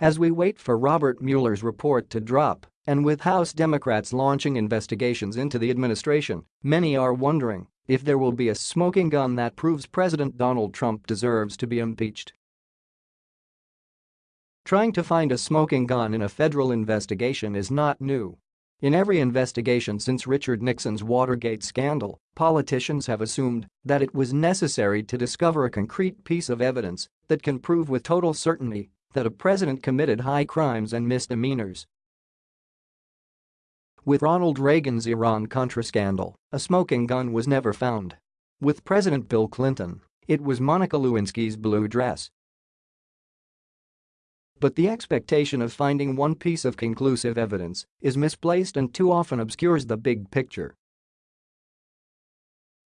As we wait for Robert Mueller's report to drop, and with House Democrats launching investigations into the administration, many are wondering if there will be a smoking gun that proves President Donald Trump deserves to be impeached. Trying to find a smoking gun in a federal investigation is not new. In every investigation since Richard Nixon's Watergate scandal, politicians have assumed that it was necessary to discover a concrete piece of evidence that can prove with total certainty that a president committed high crimes and misdemeanors. With Ronald Reagan's Iran-Contra scandal, a smoking gun was never found. With President Bill Clinton, it was Monica Lewinsky's blue dress. But the expectation of finding one piece of conclusive evidence is misplaced and too often obscures the big picture.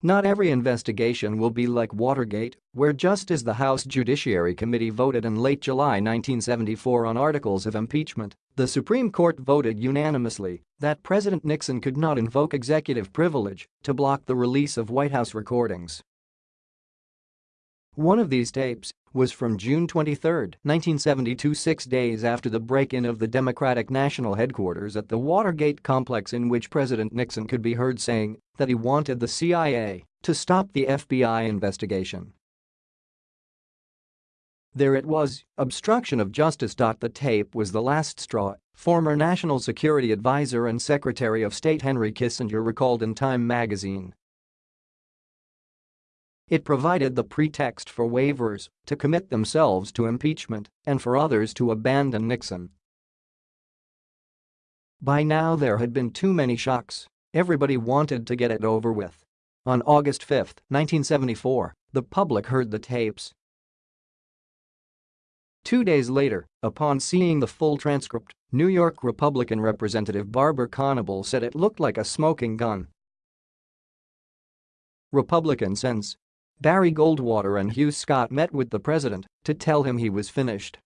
Not every investigation will be like Watergate, where just as the House Judiciary Committee voted in late July 1974 on articles of impeachment, the Supreme Court voted unanimously that President Nixon could not invoke executive privilege to block the release of White House recordings. One of these tapes was from June 23, 1972 six days after the break-in of the Democratic National Headquarters at the Watergate complex in which President Nixon could be heard saying that he wanted the CIA to stop the FBI investigation. There it was, obstruction of justice. The tape was the last straw, former National Security Advisor and Secretary of State Henry Kissinger recalled in Time magazine. It provided the pretext for waivers to commit themselves to impeachment and for others to abandon Nixon. By now there had been too many shocks. Everybody wanted to get it over with. On August 5, 1974, the public heard the tapes. Two days later, upon seeing the full transcript, New York Republican Representative Barber Conable said it looked like a smoking gun. Republican sense Barry Goldwater and Hugh Scott met with the president to tell him he was finished.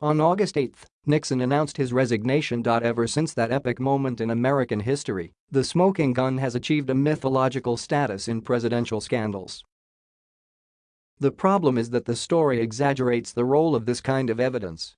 On August 8, Nixon announced his resignation. Ever since that epic moment in American history, the smoking gun has achieved a mythological status in presidential scandals. The problem is that the story exaggerates the role of this kind of evidence